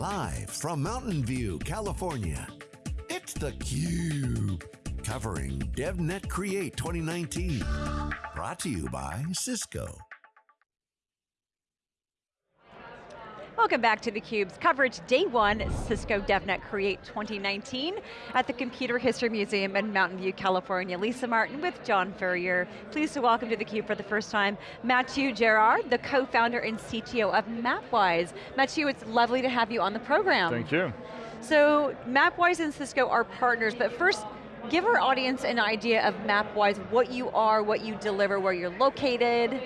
Live from Mountain View, California, it's theCUBE. Covering DevNet Create 2019. Brought to you by Cisco. Welcome back to theCUBE's coverage, day one, Cisco DevNet Create 2019 at the Computer History Museum in Mountain View, California. Lisa Martin with John Furrier. Pleased to welcome to theCUBE for the first time, Mathieu Gerard, the co-founder and CTO of Mapwize. Mathieu, it's lovely to have you on the program. Thank you. So, Mapwize and Cisco are partners, but first, give our audience an idea of Mapwize, what you are, what you deliver, where you're located.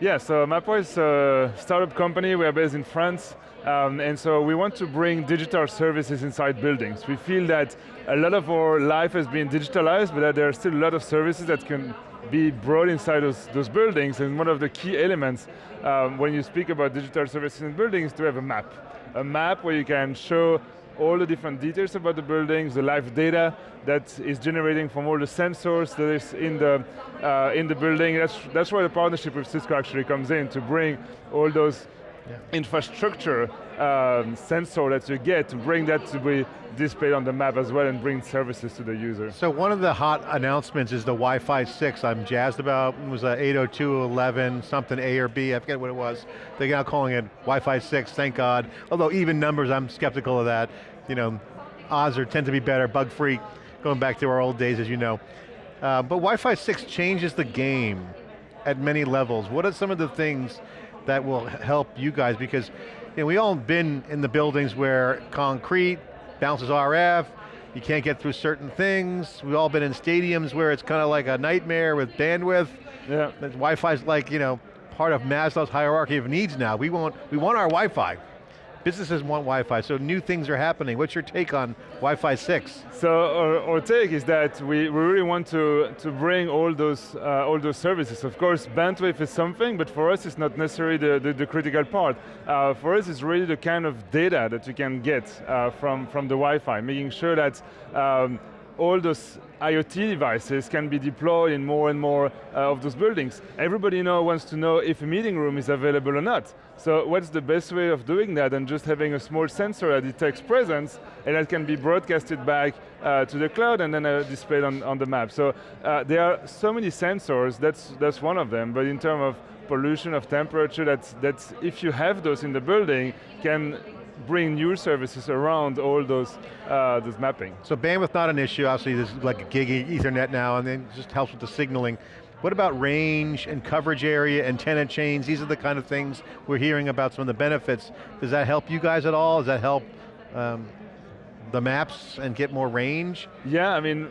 Yeah, so Mapwize is a startup company, we are based in France, um, and so we want to bring digital services inside buildings. We feel that a lot of our life has been digitalized, but that there are still a lot of services that can be brought inside those, those buildings, and one of the key elements um, when you speak about digital services in buildings is to have a map. A map where you can show all the different details about the buildings, the live data that is generating from all the sensors that is in the, uh, in the building. That's, that's where the partnership with Cisco actually comes in, to bring all those yeah. infrastructure um, sensor that you get to bring that to be displayed on the map as well and bring services to the user. So one of the hot announcements is the Wi-Fi 6 I'm jazzed about. It was a 802.11, something A or B, I forget what it was. They're now calling it Wi-Fi 6, thank God. Although even numbers, I'm skeptical of that. You know, odds are tend to be better, bug free, going back to our old days as you know. Uh, but Wi-Fi 6 changes the game at many levels. What are some of the things that will help you guys? Because you know, we all been in the buildings where concrete bounces RF, you can't get through certain things. We've all been in stadiums where it's kind of like a nightmare with bandwidth. Yeah. Wi-Fi's like, you know, part of Maslow's hierarchy of needs now. We want, we want our Wi-Fi. Businesses want Wi-Fi, so new things are happening. What's your take on Wi-Fi 6? So our, our, take is that we, we really want to, to bring all those, uh, all those services. Of course, bandwidth is something, but for us it's not necessarily the, the, the critical part. Uh, for us it's really the kind of data that you can get uh, from, from the Wi-Fi, making sure that um, all those IoT devices can be deployed in more and more uh, of those buildings. Everybody now wants to know if a meeting room is available or not. So what's the best way of doing that than just having a small sensor that detects presence and that can be broadcasted back uh, to the cloud and then uh, displayed on, on the map. So uh, there are so many sensors, that's, that's one of them, but in terms of pollution, of temperature, that's, that's if you have those in the building, can bring new services around all those, uh, those mapping. So bandwidth not an issue, obviously there's like a gig ethernet now and then just helps with the signaling. What about range and coverage area antenna chains? These are the kind of things we're hearing about some of the benefits. Does that help you guys at all? Does that help um, the maps and get more range? Yeah, I mean,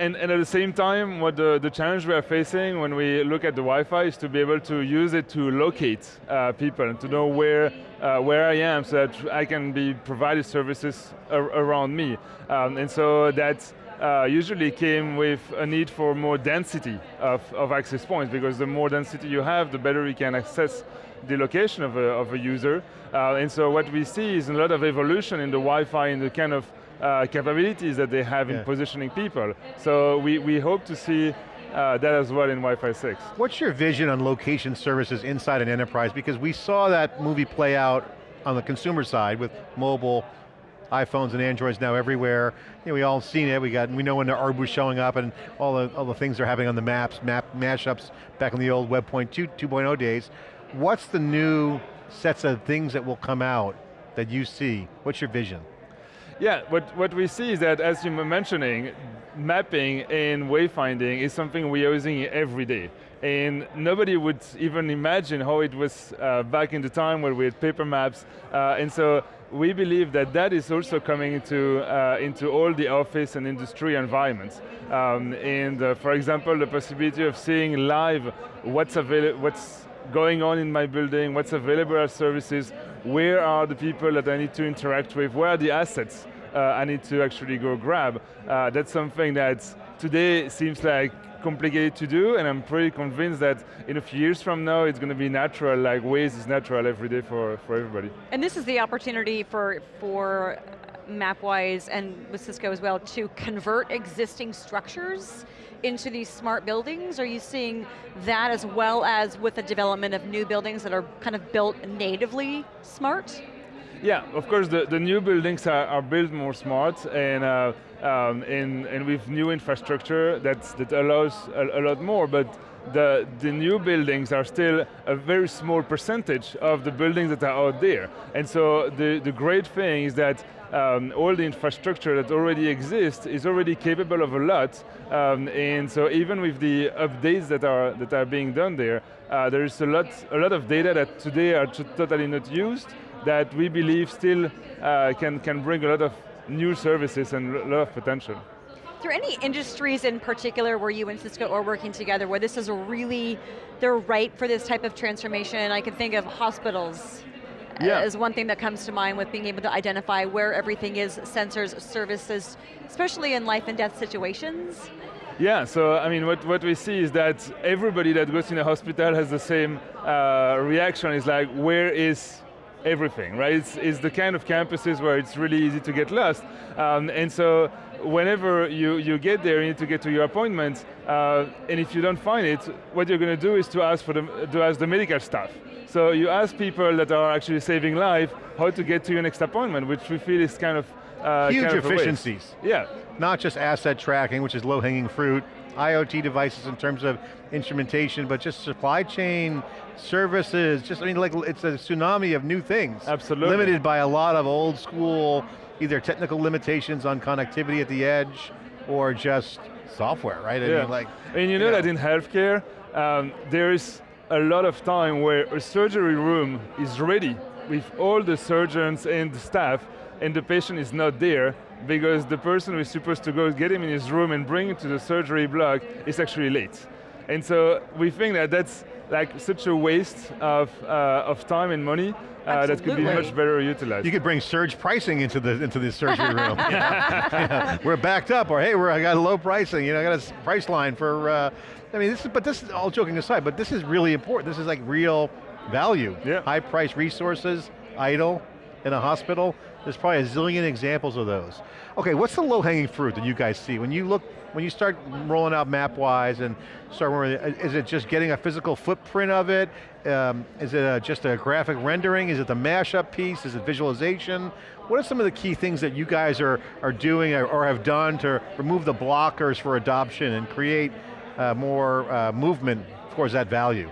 and, and, at the same time, what the, the challenge we are facing when we look at the Wi-Fi is to be able to use it to locate uh, people and to know where, uh, where I am so that I can be provided services ar around me. Um, and so that uh, usually came with a need for more density of, of access points because the more density you have, the better you can access the location of a, of a user. Uh, and so what we see is a lot of evolution in the Wi-Fi and the kind of uh, capabilities that they have yeah. in positioning people. So we, we hope to see uh, that as well in Wi-Fi 6. What's your vision on location services inside an enterprise? Because we saw that movie play out on the consumer side with mobile, iPhones and Androids now everywhere. You know, we all seen it, we got, we know when the Uber showing up and all the, all the things they're having on the maps, map mashups back in the old Web 2.0 days. What's the new sets of things that will come out that you see? What's your vision? Yeah, what, what we see is that, as you were mentioning, mapping and wayfinding is something we are using every day. And nobody would even imagine how it was uh, back in the time where we had paper maps. Uh, and so we believe that that is also coming into, uh, into all the office and industry environments. Um, and uh, for example, the possibility of seeing live what's, what's going on in my building, what's available as services, where are the people that I need to interact with, where are the assets uh, I need to actually go grab. Uh, that's something that today seems like complicated to do, and I'm pretty convinced that in a few years from now, it's going to be natural, like Waze is natural every day for, for everybody. And this is the opportunity for, for Mapwize and with Cisco as well to convert existing structures into these smart buildings? Are you seeing that as well as with the development of new buildings that are kind of built natively smart? Yeah, of course the, the new buildings are, are built more smart and, uh, um, and, and with new infrastructure that's, that allows a, a lot more, but the, the new buildings are still a very small percentage of the buildings that are out there. And so the, the great thing is that um, all the infrastructure that already exists is already capable of a lot, um, and so even with the updates that are, that are being done there, uh, there is a lot, a lot of data that today are totally not used, that we believe still uh, can, can bring a lot of new services and a lot of potential. Are there any industries in particular where you and Cisco are working together where this is really, they're right for this type of transformation? I can think of hospitals yeah. is one thing that comes to mind with being able to identify where everything is, sensors, services, especially in life and death situations. Yeah, so I mean, what, what we see is that everybody that goes in a hospital has the same uh, reaction, is like, where is everything, right? It's, it's, the kind of campuses where it's really easy to get lost. Um, and so whenever you, you get there, you need to get to your appointment, uh, and if you don't find it, what you're going to do is to ask, for the, to ask the medical staff. So you ask people that are actually saving life how to get to your next appointment, which we feel is kind of uh, Huge kind of efficiencies. Yeah. Not just asset tracking, which is low-hanging fruit, IoT devices in terms of instrumentation, but just supply chain, services, just, I mean, like, it's a tsunami of new things. Absolutely. Limited by a lot of old school, either technical limitations on connectivity at the edge, or just software, right? I yeah. mean, like, and you know, that in healthcare, um, there's a lot of time where a surgery room is ready with all the surgeons and the staff, and the patient is not there, because the person who is supposed to go get him in his room and bring him to the surgery block is actually late. And so we think that that's like such a waste of, uh, of time and money uh, that could be much better utilized. You could bring surge pricing into the into the surgery room. yeah. We're backed up, or hey, we're I got a low pricing. You know, I got a price line for. Uh, I mean, this is, but this is all joking aside. But this is really important. This is like real value. Yeah. High price resources, idle in a hospital. There's probably a zillion examples of those. Okay, what's the low hanging fruit that you guys see when you look when you start rolling out Mapwize and start, is it just getting a physical footprint of it? Um, is it a, just a graphic rendering? Is it the mashup piece? Is it visualization? What are some of the key things that you guys are, are doing or, or have done to remove the blockers for adoption and create uh, more uh, movement towards that value?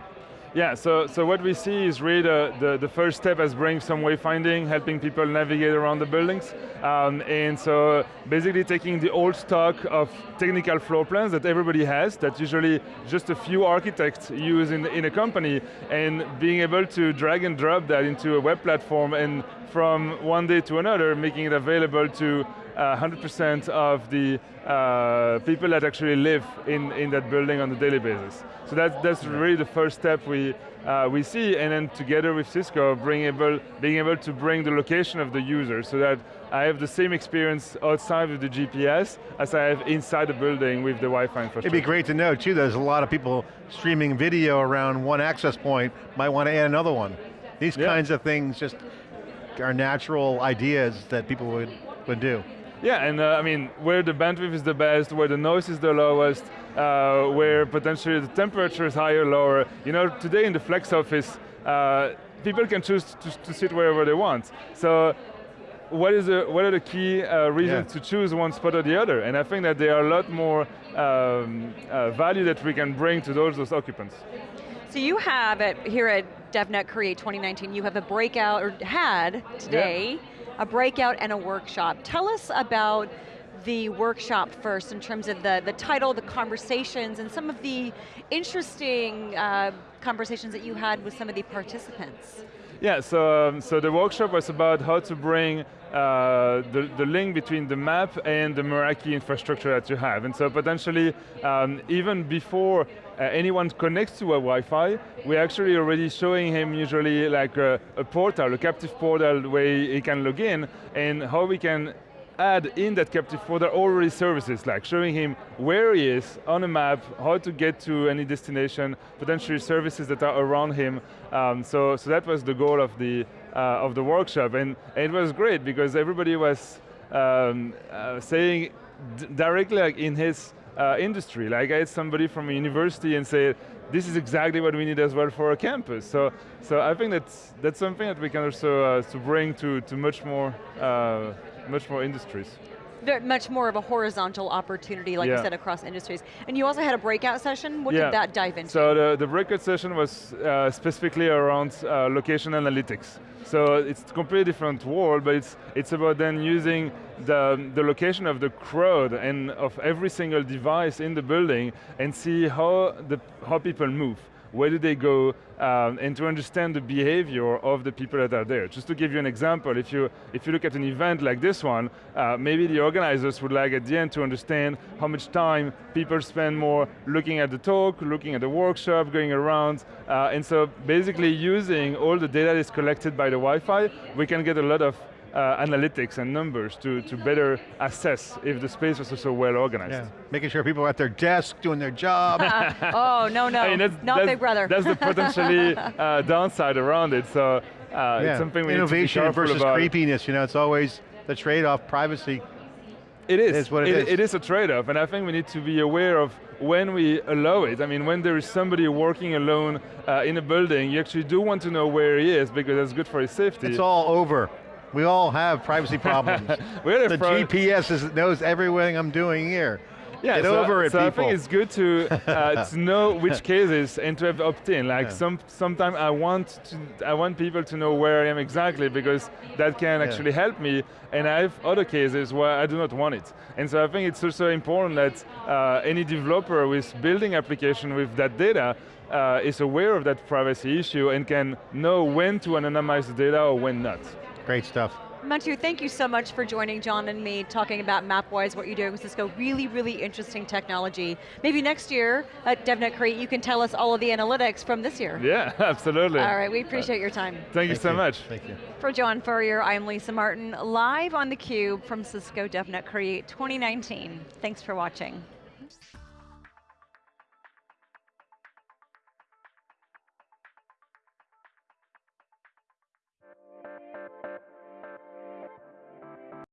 Yeah, so, so what we see is really the, the, the, first step as bring some wayfinding, helping people navigate around the buildings. Um, and so basically taking the old stock of technical floor plans that everybody has, that usually just a few architects use in, in a company, and being able to drag and drop that into a web platform and from one day to another, making it available to 100% uh, of the uh, people that actually live in, in that building on a daily basis. So that, that's really the first step we, uh, we see, and then together with Cisco, being able, being able to bring the location of the user so that I have the same experience outside of the GPS as I have inside the building with the Wi-Fi infrastructure. It'd be great to know too, there's a lot of people streaming video around one access point, might want to add another one. These yeah. kinds of things just are natural ideas that people would, would do. Yeah, and uh, I mean, where the bandwidth is the best, where the noise is the lowest, uh, where potentially the temperature is higher, or lower. You know, today in the flex office, uh, people can choose to, to, sit wherever they want. So what, is the, what are the key uh, reasons yeah. to choose one spot or the other? And I think that there are a lot more um, uh, value that we can bring to those, those occupants. So you have, at, here at DevNet Create 2019, you have a breakout, or had today, yeah a breakout and a workshop. Tell us about the workshop first in terms of the, the title, the conversations, and some of the interesting uh, conversations that you had with some of the participants. Yeah, so, um, so the workshop was about how to bring uh, the, the link between the map and the Meraki infrastructure that you have. And so potentially, um, even before uh, anyone connects to a Wi-Fi, we're actually already showing him usually like a, a portal, a captive portal where he can log in, and how we can add in that captive portal already services, like showing him where he is on a map, how to get to any destination, potentially services that are around him. Um, so, so that was the goal of the, uh, of the workshop, and, and, it was great because everybody was um, uh, saying directly like in his uh, industry. Like I had somebody from a university and say, this is exactly what we need as well for our campus. So, so I think that's, that's something that we can also uh, to bring to, to much more, uh, much more industries much more of a horizontal opportunity, like yeah. you said, across industries. And you also had a breakout session. What yeah. did that dive into? So the, the breakout session was uh, specifically around uh, location analytics. So it's a completely different world, but it's, it's about then using the, the location of the crowd and of every single device in the building and see how, the, how people move where do they go, um, and to understand the behavior of the people that are there. Just to give you an example, if you, if you look at an event like this one, uh, maybe the organizers would like at the end to understand how much time people spend more looking at the talk, looking at the workshop, going around, uh, and so basically using all the data that is collected by the Wi-Fi, we can get a lot of uh, analytics and numbers to, to better assess if the space was also well organized. Yeah. Making sure people are at their desk doing their job. oh, no, no, I mean, that's, not that's, Big Brother. That's the potentially uh, downside around it, so uh, yeah. it's something we Innovation need to be versus about. creepiness, you know, it's always the trade-off, privacy. It is. It is what it, it is. It is a trade-off, and I think we need to be aware of when we allow it. I mean, when there is somebody working alone uh, in a building, you actually do want to know where he is because that's good for his safety. It's all over. We all have privacy problems. the GPS is, knows everything I'm doing here. Yeah, Get so, over it, so people. I think it's good to uh, to know which cases and to have opt-in. Like yeah. some sometimes I want to I want people to know where I am exactly because that can actually help me. And I have other cases where I do not want it. And so I think it's also important that uh, any developer with building application with that data uh, is aware of that privacy issue and can know when to anonymize the data or when not. Great stuff. Mathieu, thank you so much for joining John and me, talking about Mapwize, what you're doing with Cisco. Really, really interesting technology. Maybe next year at DevNet Create, you can tell us all of the analytics from this year. Yeah, absolutely. All right, we appreciate your time. Thank, thank you so you. much. Thank you. For John Furrier, I'm Lisa Martin, live on theCUBE from Cisco DevNet Create 2019. Thanks for watching.